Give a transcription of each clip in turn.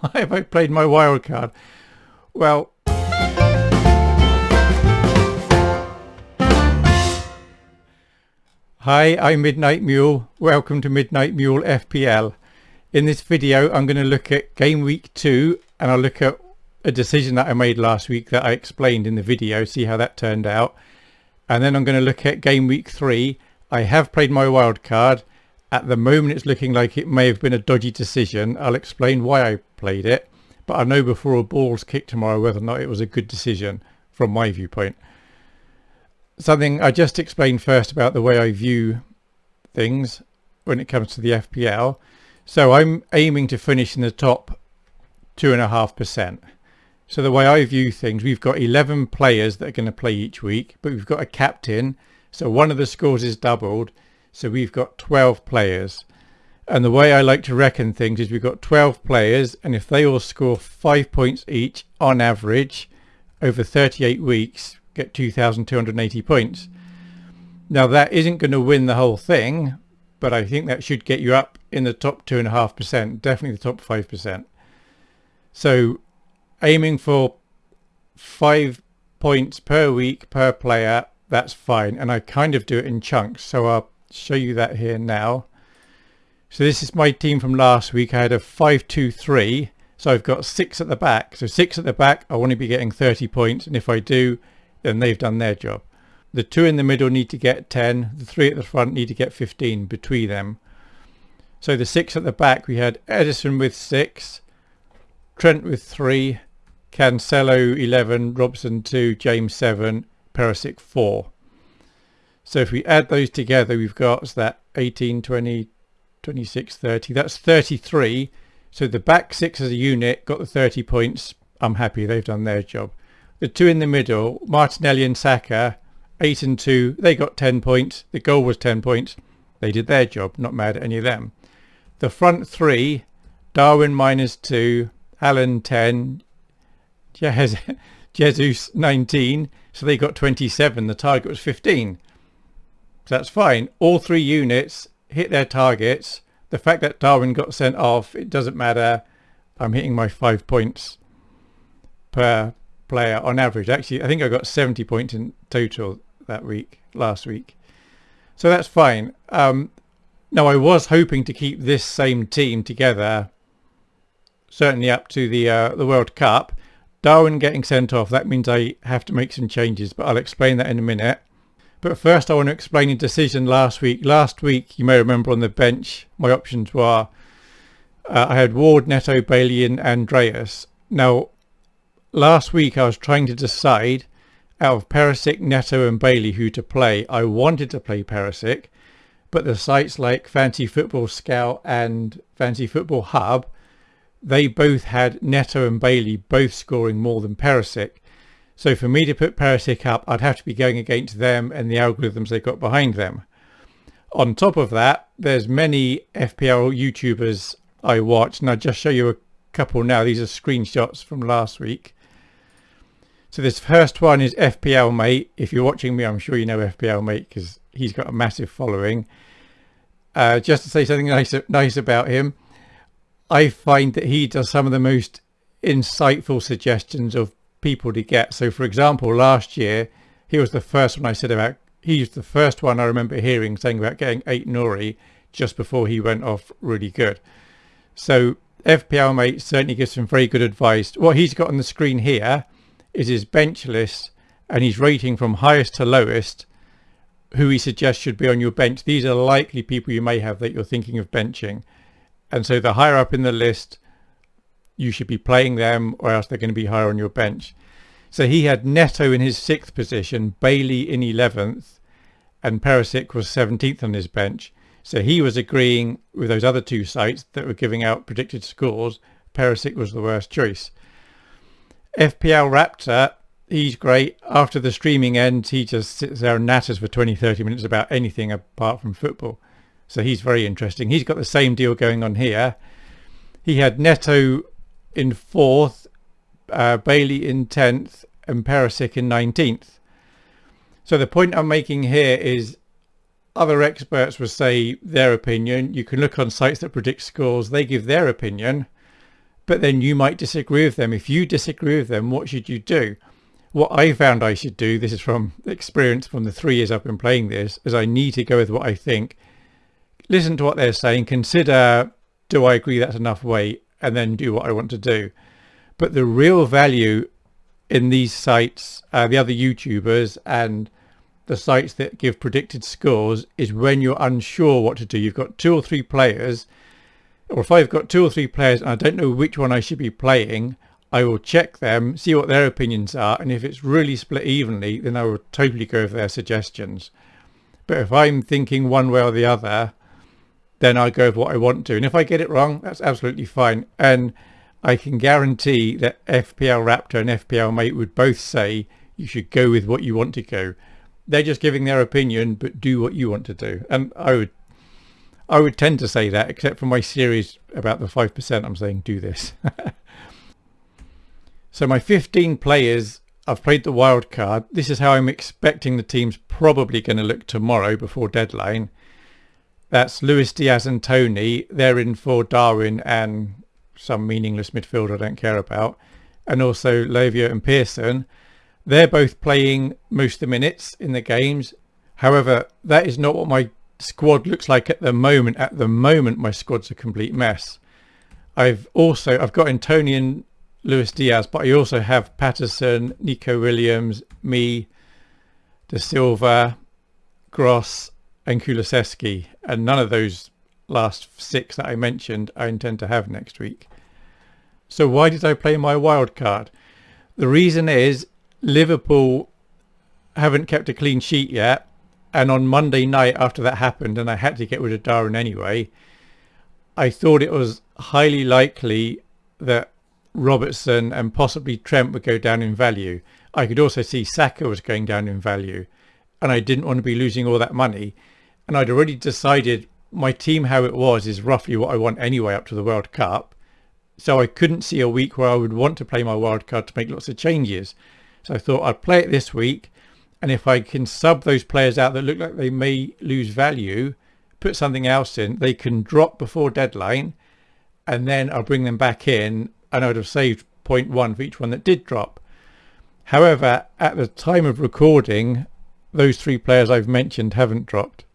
Why have I played my wild card? Well, Hi, I'm Midnight Mule. Welcome to Midnight Mule FPL. In this video, I'm going to look at game week two and I'll look at a decision that I made last week that I explained in the video, see how that turned out. And then I'm going to look at game week three. I have played my wild card. At the moment, it's looking like it may have been a dodgy decision. I'll explain why I played it, but I'll know before a ball's kicked tomorrow whether or not it was a good decision from my viewpoint something I just explained first about the way I view things when it comes to the FPL. So I'm aiming to finish in the top two and a half percent. So the way I view things, we've got 11 players that are going to play each week, but we've got a captain. So one of the scores is doubled. So we've got 12 players. And the way I like to reckon things is we've got 12 players. And if they all score five points each on average over 38 weeks, get 2,280 points. Now that isn't going to win the whole thing, but I think that should get you up in the top 2.5%, definitely the top 5%. So aiming for five points per week per player, that's fine. And I kind of do it in chunks. So I'll show you that here now. So this is my team from last week. I had a 5-2-3. So I've got six at the back. So six at the back, I want to be getting 30 points. And if I do, then they've done their job. The two in the middle need to get 10, the three at the front need to get 15 between them. So the six at the back, we had Ederson with six, Trent with three, Cancelo 11, Robertson 2, James 7, Perisic 4. So if we add those together, we've got that 18, 20, 26, 30. That's 33. So the back six as a unit got the 30 points. I'm happy they've done their job. The two in the middle, Martinelli and Saka, 8 and 2, they got 10 points. The goal was 10 points. They did their job, not mad at any of them. The front three, Darwin minus 2, Haaland 10, Jesus 19, so they got 27. The target was 15. That's fine. All three units hit their targets. The fact that Darwin got sent off, it doesn't matter. I'm hitting my five points per player on average. Actually, I think I got 70 points in total that week, last week. So that's fine. Um, now, I was hoping to keep this same team together, certainly up to the uh, the World Cup. Darwin getting sent off, that means I have to make some changes, but I'll explain that in a minute. But first I want to explain a decision last week. Last week, you may remember on the bench, my options were uh, I had Ward, Neto, Bailey and Andreas. Now, last week I was trying to decide out of Perisic, Neto and Bailey who to play. I wanted to play Perisic, but the sites like Fantasy Football Scout and Fantasy Football Hub, they both had Neto and Bailey both scoring more than Perisic. So for me to put Perisic up, I'd have to be going against them and the algorithms they've got behind them. On top of that, there's many FPL YouTubers I watch, and I'll just show you a couple now. These are screenshots from last week. So this first one is FPL Mate. If you're watching me, I'm sure you know FPL Mate because he's got a massive following. Uh, just to say something nice, nice about him, I find that he does some of the most insightful suggestions of people to get. So for example, last year, he was the first one I said about, he's the first one I remember hearing saying about getting Aït-Nouri just before he went off really good. So FPL Mate certainly gives some very good advice. What he's got on the screen here is his bench list and he's rating from highest to lowest who he suggests should be on your bench. These are likely people you may have that you're thinking of benching. And so the higher up in the list, you should be playing them or else they're going to be higher on your bench. So he had Neto in his sixth position, Bailey in 11th, and Perisic was 17th on his bench. So he was agreeing with those other two sites that were giving out predicted scores. Perisic was the worst choice. FPL Raptor, he's great. After the streaming ends, he just sits there and natters for 20, 30 minutes about anything apart from football. So he's very interesting. He's got the same deal going on here. He had Neto in fourth, uh, Bailey in 10th, and Perisic in 19th. So the point I'm making here is other experts will say their opinion. You can look on sites that predict scores. They give their opinion but then you might disagree with them. If you disagree with them, what should you do? What I found I should do, this is from experience from the three years I've been playing this, is I need to go with what I think. Listen to what they're saying, consider, do I agree that's enough weight, and then do what I want to do. But the real value in these sites, uh, the other YouTubers and the sites that give predicted scores is when you're unsure what to do. You've got two or three players, or if I've got two or three players and I don't know which one I should be playing, I will check them, see what their opinions are, and if it's really split evenly, then I will totally go for their suggestions. But if I'm thinking one way or the other, then I go with what I want to. And if I get it wrong, that's absolutely fine. And I can guarantee that FPL Raptor and FPL Mate would both say you should go with what you want to go. They're just giving their opinion, but do what you want to do. And I would, I would tend to say that, except for my series about the five percent. I'm saying do this. so my 15 players, I've played the wild card. This is how I'm expecting the team's probably going to look tomorrow before deadline. That's Luis Diaz and Toney. They're in for Darwin and some meaningless midfielder I don't care about, and also Lavia and Pearson. They're both playing most of the minutes in the games. However, that is not what my squad looks like at the moment. At the moment, my squad's a complete mess. I've also I've got Antonian Luis Diaz, but I also have Patterson, Neco Williams, me, De Silva, Gross, and Kulusevski, and none of those last six that I mentioned I intend to have next week. So why did I play my wild card? The reason is Liverpool haven't kept a clean sheet yet. And on Monday night after that happened and I had to get rid of Darwin anyway, I thought it was highly likely that Robertson and possibly Trent would go down in value. I could also see Saka was going down in value and I didn't want to be losing all that money. And I'd already decided my team how it was is roughly what I want anyway up to the World Cup. So I couldn't see a week where I would want to play my wild card to make lots of changes. So I thought I'd play it this week. And if I can sub those players out that look like they may lose value, put something else in, they can drop before deadline. And then I'll bring them back in and I would have saved 0.1 for each one that did drop. However, at the time of recording, those three players I've mentioned haven't dropped.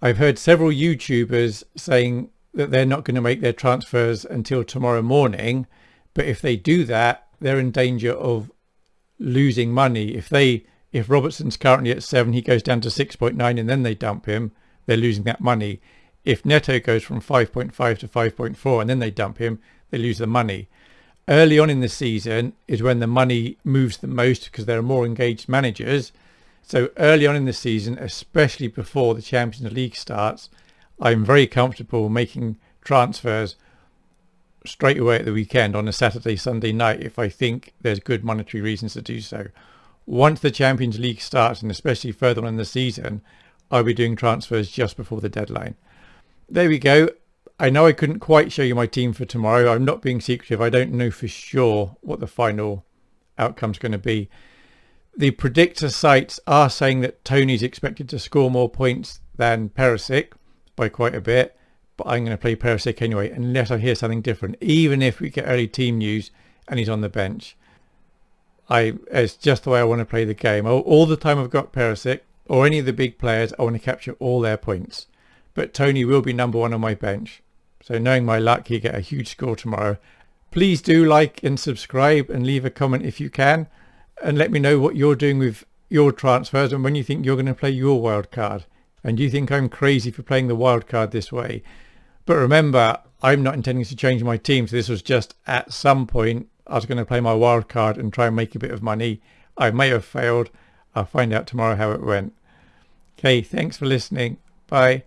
I've heard several YouTubers saying that they're not going to make their transfers until tomorrow morning. But if they do that, they're in danger of losing money. If they, if Robertson's currently at seven, he goes down to 6.9 and then they dump him, they're losing that money. If Neto goes from 5.5 to 5.4 and then they dump him, they lose the money. Early on in the season is when the money moves the most because there are more engaged managers. So early on in the season, especially before the Champions League starts, I'm very comfortable making transfers straight away at the weekend on a Saturday, Sunday night if I think there's good monetary reasons to do so. Once the Champions League starts, and especially further on in the season, I'll be doing transfers just before the deadline. There we go. I know I couldn't quite show you my team for tomorrow. I'm not being secretive. I don't know for sure what the final outcome's going to be. The predictor sites are saying that Toney's expected to score more points than Perisic by quite a bit. But I'm going to play Perisic anyway, unless I hear something different. Even if we get early team news and he's on the bench. I It's just the way I want to play the game. All, the time I've got Perisic or any of the big players, I want to capture all their points. But Toney will be number one on my bench. So knowing my luck, he'll get a huge score tomorrow. Please do like and subscribe and leave a comment if you can. And let me know what you're doing with your transfers and when you think you're going to play your wild card and you think I'm crazy for playing the wild card this way. But remember, I'm not intending to change my team. So this was just at some point I was going to play my wild card and try and make a bit of money. I may have failed. I'll find out tomorrow how it went. Okay, thanks for listening. Bye.